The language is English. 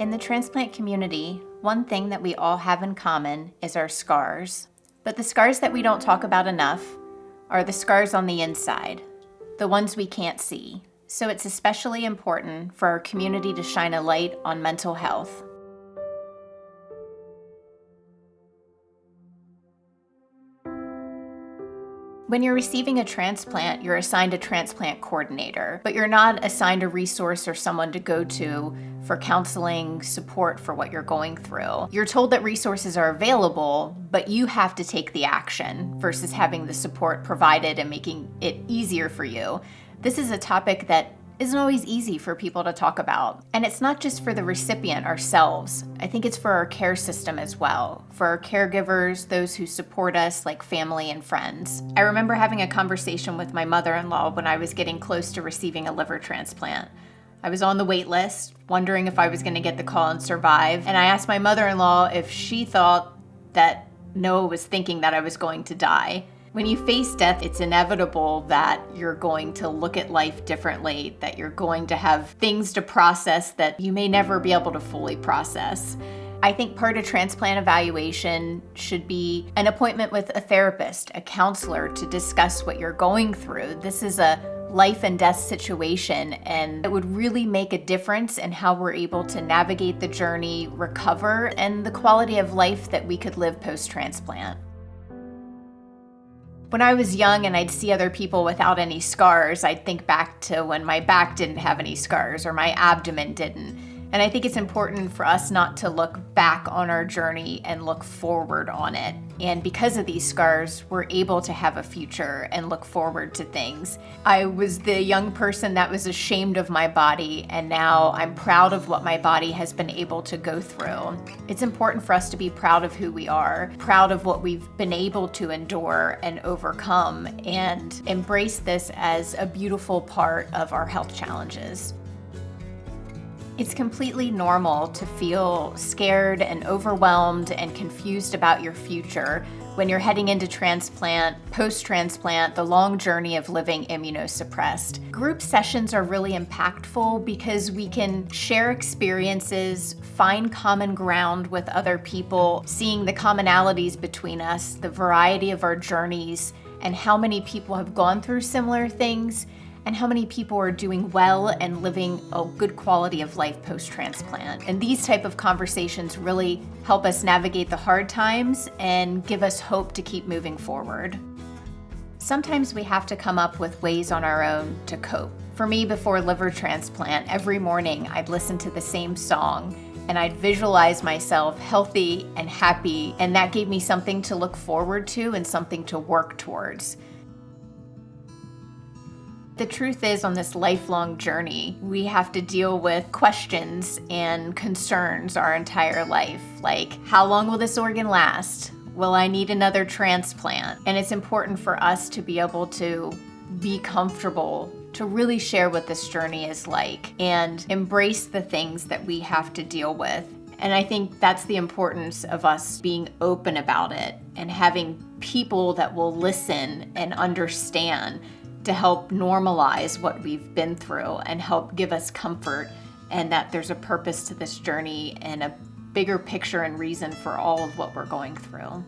In the transplant community, one thing that we all have in common is our scars. But the scars that we don't talk about enough are the scars on the inside, the ones we can't see. So it's especially important for our community to shine a light on mental health. When you're receiving a transplant, you're assigned a transplant coordinator, but you're not assigned a resource or someone to go to for counseling support for what you're going through. You're told that resources are available, but you have to take the action versus having the support provided and making it easier for you. This is a topic that isn't always easy for people to talk about. And it's not just for the recipient ourselves. I think it's for our care system as well, for our caregivers, those who support us like family and friends. I remember having a conversation with my mother-in-law when I was getting close to receiving a liver transplant. I was on the wait list, wondering if I was gonna get the call and survive. And I asked my mother-in-law if she thought that Noah was thinking that I was going to die. When you face death, it's inevitable that you're going to look at life differently, that you're going to have things to process that you may never be able to fully process. I think part of transplant evaluation should be an appointment with a therapist, a counselor to discuss what you're going through. This is a life and death situation and it would really make a difference in how we're able to navigate the journey, recover, and the quality of life that we could live post-transplant. When I was young and I'd see other people without any scars, I'd think back to when my back didn't have any scars or my abdomen didn't. And I think it's important for us not to look back on our journey and look forward on it. And because of these scars, we're able to have a future and look forward to things. I was the young person that was ashamed of my body, and now I'm proud of what my body has been able to go through. It's important for us to be proud of who we are, proud of what we've been able to endure and overcome, and embrace this as a beautiful part of our health challenges. It's completely normal to feel scared and overwhelmed and confused about your future when you're heading into transplant, post-transplant, the long journey of living immunosuppressed. Group sessions are really impactful because we can share experiences, find common ground with other people, seeing the commonalities between us, the variety of our journeys, and how many people have gone through similar things and how many people are doing well and living a good quality of life post-transplant. And these type of conversations really help us navigate the hard times and give us hope to keep moving forward. Sometimes we have to come up with ways on our own to cope. For me, before liver transplant, every morning I'd listen to the same song and I'd visualize myself healthy and happy, and that gave me something to look forward to and something to work towards. The truth is on this lifelong journey, we have to deal with questions and concerns our entire life. Like, how long will this organ last? Will I need another transplant? And it's important for us to be able to be comfortable to really share what this journey is like and embrace the things that we have to deal with. And I think that's the importance of us being open about it and having people that will listen and understand to help normalize what we've been through and help give us comfort and that there's a purpose to this journey and a bigger picture and reason for all of what we're going through.